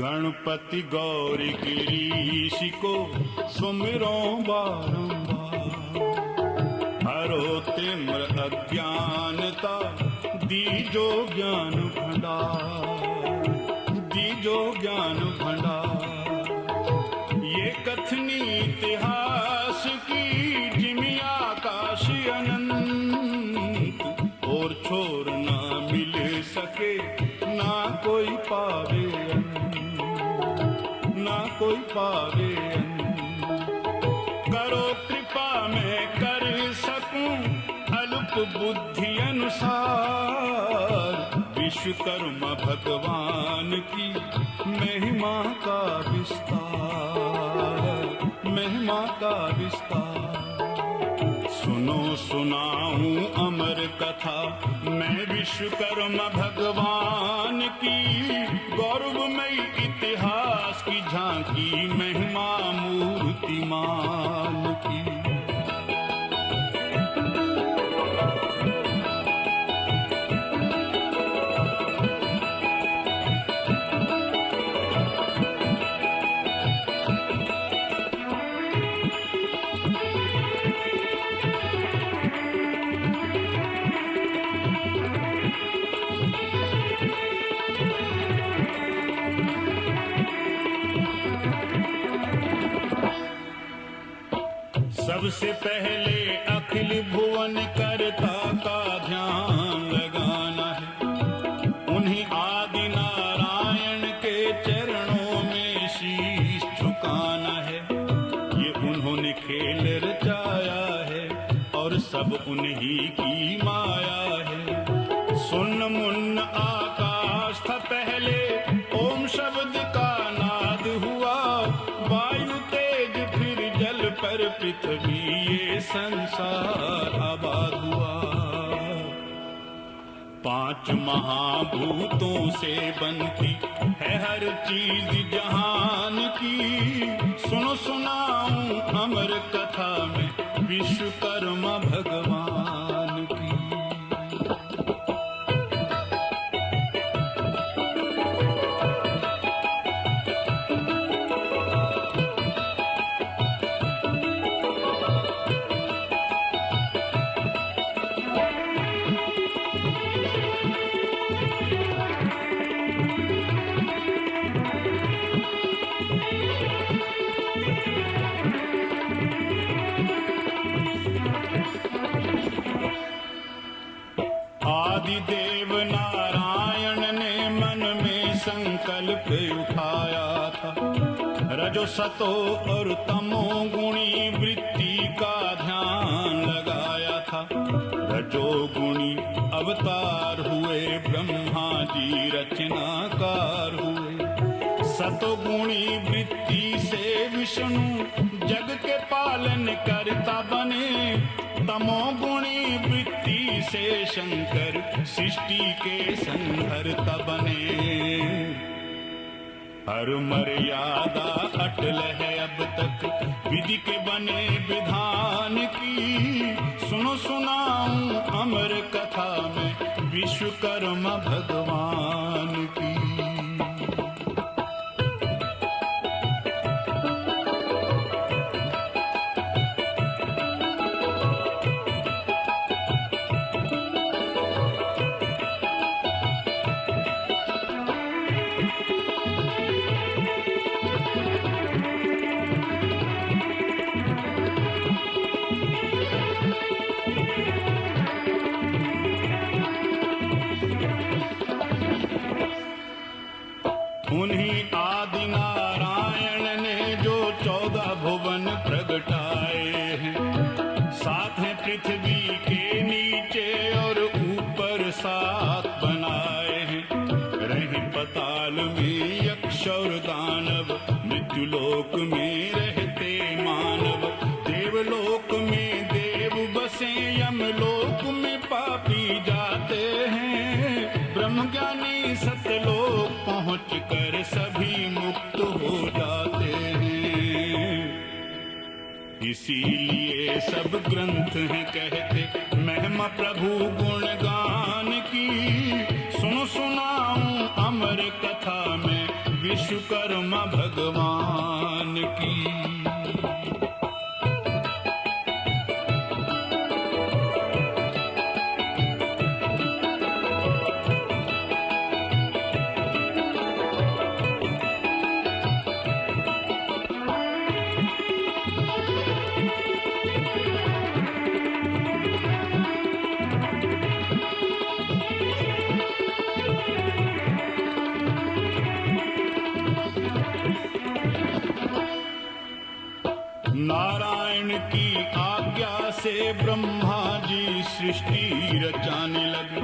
गणपति गौरी गिरीश को सुमिरो बारंबार। हरो तिम्र अज्ञानता, दीजो ज्ञान भंडार। दीजो ज्ञान भंडार। ये कथनी इतिहास विश्वकर्मा भगवान की महिमा का विस्तार, महिमा का विस्तार। सुनो, सुनाऊं अमर कथा, मैं विश्वकर्मा भगवान की, गौरवमयी इतिहास की झांकी महिमा मूर्तिमान की। सबसे पहले अखिल भुवन करता का ध्यान लगाना है। उन्हीं आदि नारायण के चरणों में शीश झुकाना है। ये उन्होंने खेल रचाया है और सब उन्हीं की माया है। सुन मुन्न आकाश था पहले, ओम शब्द का नाद हुआ। वायु तेज फिर जल पर पृथ्वी संसार आबाद हुआ। पाँच महाभूतों से बनती है हर चीज़ जहान की। सुनो, सुनाऊं अमर कथा में, विश्वकर्मा भगवान। आदिदेव नारायण ने मन में संकल्प उठाया था। रजो सतो और तमो गुणी वृत्ति का ध्यान लगाया था। रजो गुणी अवतार हुए, ब्रह्मा जी रचनाकार हुए। सतोगुणी वृत्ति से विष्णु जग के पालन करता बने। तमोगुणी वृत्ति से शंकर सृष्टि के संहरता बने। हर मर्यादा अटल है अब तक। विधि के बने विधान की सुनो सुनाऊं अमर कथा में। विश्वकर्मा भगवान की बनाए हैं रहे पताल में यक्ष और दानव। मृत्युलोक में रहते मानव। देवलोक में देव बसे यम लोक में पापी जाते हैं। ब्रह्म ज्ञानी सतलोक पहुँच कर सभी मुक्त हो जाते हैं। इसीलिए सब ग्रंथ हैं कहते, महिमा प्रभु गुणगान। विश्वकर्मा भगवान। ब्रह्मा जी सृष्टि रचाने लगे।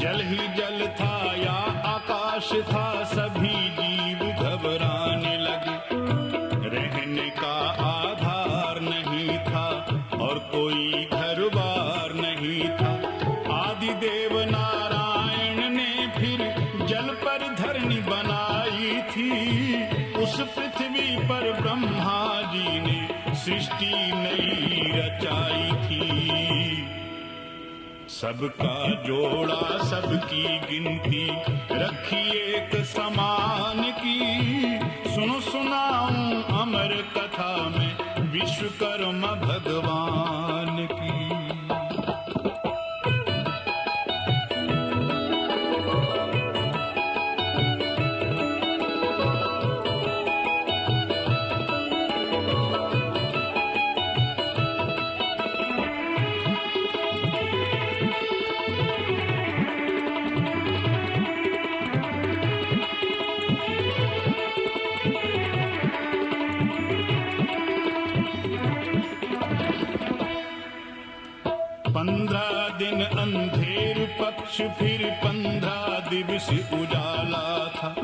जल ही जल था या आकाश था, सभी जीव घबराने लगे। रहने का आधार नहीं था और कोई घर बार नहीं था। आदि देव नारायण ने फिर जल पर धरनी बनाई थी। उस पृथ्वी पर ब्रह्मा जी ने सृष्टि नई रचाई थी। सबका जोड़ा, सबकी गिनती रखी एक समान की। सुनो, सुनाऊं अमर कथा में विश्वकर्मा भगवान की। दिवस उजाला था।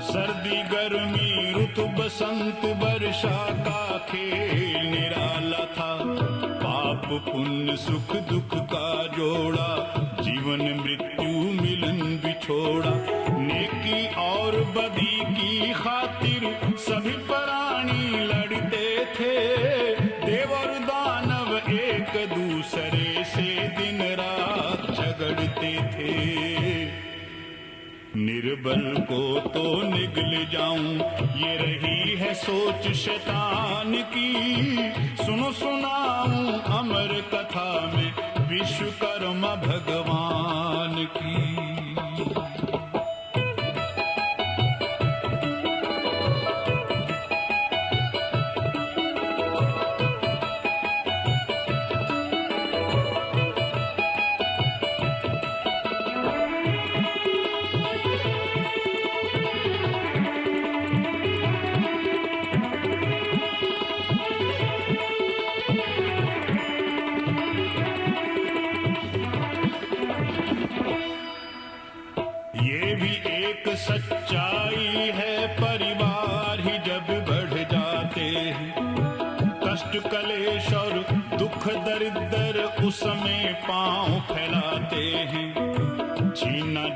सर्दी, गर्मी, ऋतु, बसंत, वर्षा का खेल निराला था। पाप, पुण्य, सुख, दुख का जोड़ा, जीवन, मृत्यु, मिलन बिछोड़ा। निर्बल को तो निगल जाऊँ। ये रही है सोच शैतान की। सुनो, सुनाऊं अमर कथा में, विश्वकर्मा भगवान। पाँव फैलाते हैं।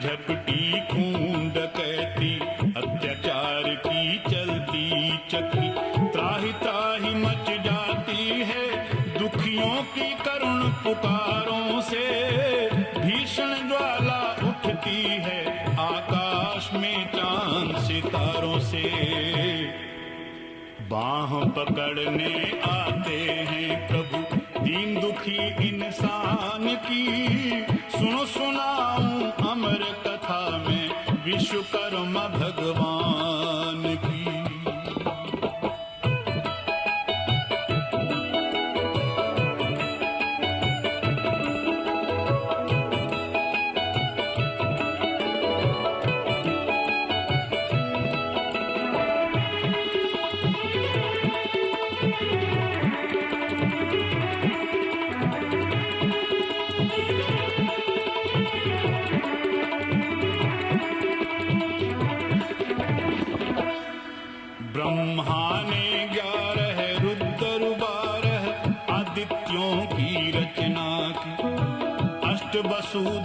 झपटी खून डकैती अत्याचार की चलती चक्री त्राही त्राही मच जाती है, दुखियों की करुण पुकारों से। भीषण ज्वाला उठती है, आकाश में चाँद सितारों से। बाह पकड़ने आते हैं प्रभु। दीन दुखी इंसान की। सुनो सुनाऊं अमर कथा में विश्वकर्मा भगवान।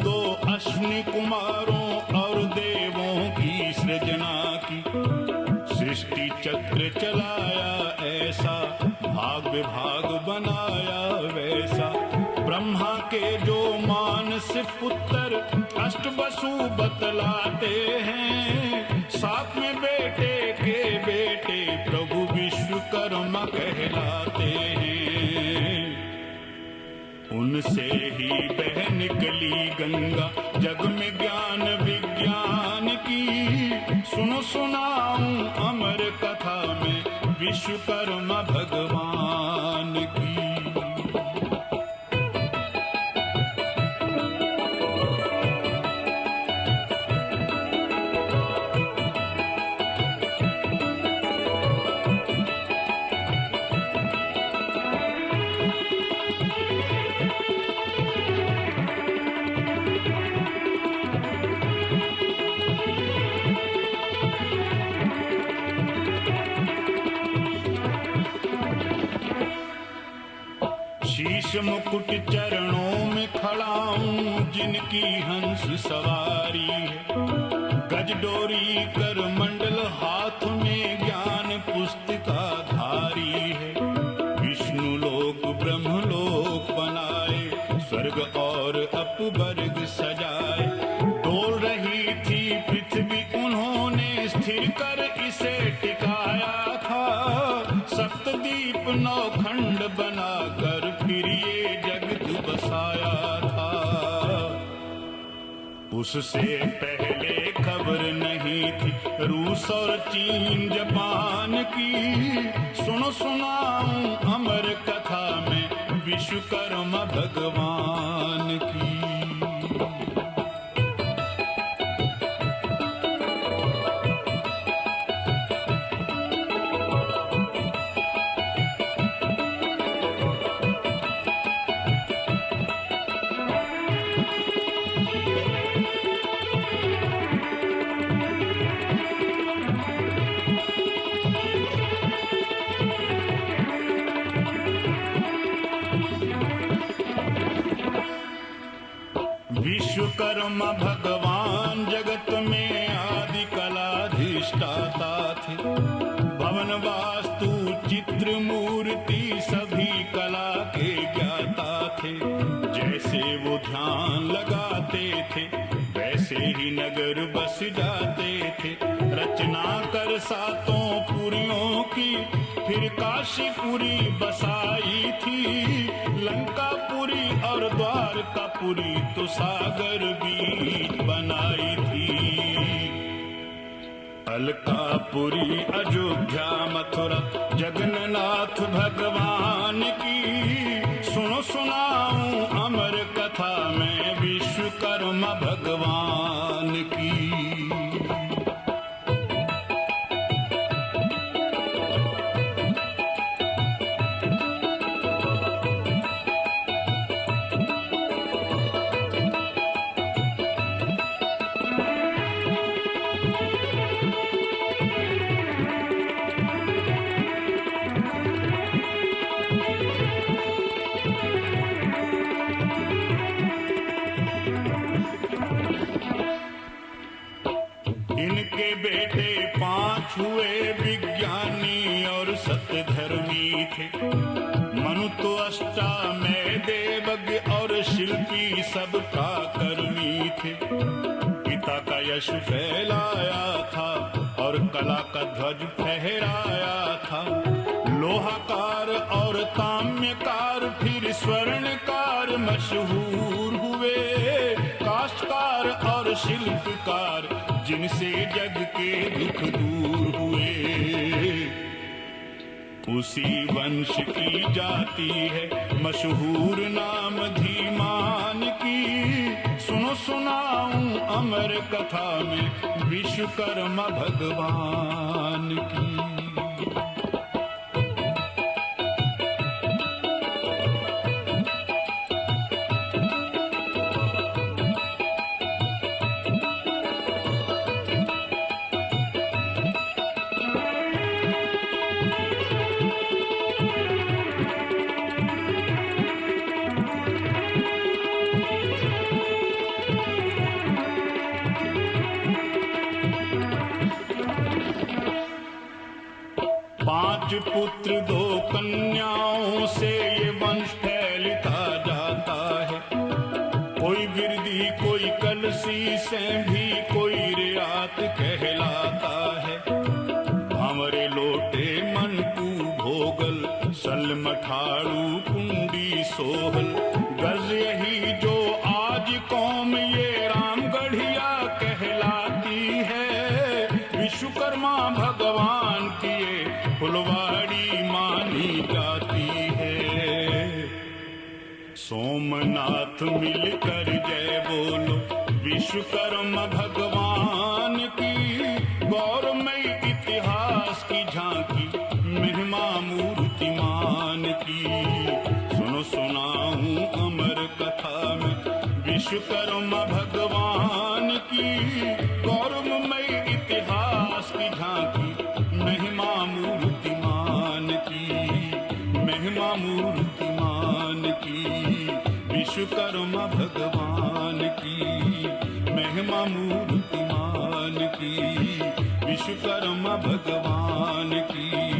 दो अश्विनी कुमारों और देवों की सृजना की। सृष्टि चक्र चलाया ऐसा, भाग विभाग बनाया वैसा। ब्रह्मा के जो मानस पुत्र अष्ट वसु बतलाते हैं, साथ में बेटे उनसे ही बह निकली गंगा। जग में ज्ञान विज्ञान की। सुनो, सुनाऊं अमर कथा में। विश्वकर्मा भगवान। शीश मुकुट चरणों में खड़ा हूँ, जिनकी हंस सवारी गज डोरी कर मंडल हाथ में ज्ञान पुस्तिका धारी है। विष्णु लोक, ब्रह्म लोक बनाए, स्वर्ग और अपवर्ग सजाए। डोल रही थी पृथ्वी, उन्होंने स्थिर कर इसे टिकाया था। सप्तदीप नौ खंड बनाकर उससे पहले खबर नहीं थी। रूस और चीन, जापान की। सुनो, सुनाऊं अमर कथा में, विश्वकर्मा भगवान। विश्वकर्मा भगवान जगत में आदि कलाधिष्ठाता थे भवन वास्तु चित्र मूर्ति सभी कला के ज्ञाता थे। जैसे वो ध्यान लगाते थे, वैसे ही नगर बस जाते थे। रचना कर सातों पुरियों की फिर काशीपुरी बसाई थी। लंकापुरी और द्वारकापुरी तो सागर बीच बनाई थी। अलकापुरी, अयोध्या, मथुरा, जगन्नाथ भगवान की। सुनो, सुनाऊं अमर कथा में विश्वकर्मा भगवान की। यश फैलाया था और कला का ध्वज फहराया था। लोहाकार और ताम्यकार फिर स्वर्णकार मशहूर हुए। काष्टकार और शिल्पकार जिनसे जग के दुख दूर हुए। उसी वंश की जाती है, मशहूर नाम सुनो सुनाऊं अमर कथा में विश्वकर्मा भगवान की। कोई गिरदी, कोई कलसी से भी कोई रियात कहलाता है। हमारे लोटे मन तू भोगल सल मठाड़ू कुंडी सोहल। विश्वकर्मा भगवान की गौरमय इतिहास की झांकी, महिमा मूर्तिमान की। सुनो, सुनाऊं अमर कथा में, विश्वकर्मा भगवान की गौरवमय इतिहास की झांकी, महिमा मूर्तिमान की, महिमा मूर्तिमान की, विश्वकर्मा भगवान की। महिमा मूर्तिमान की विश्वकर्मा भगवान की।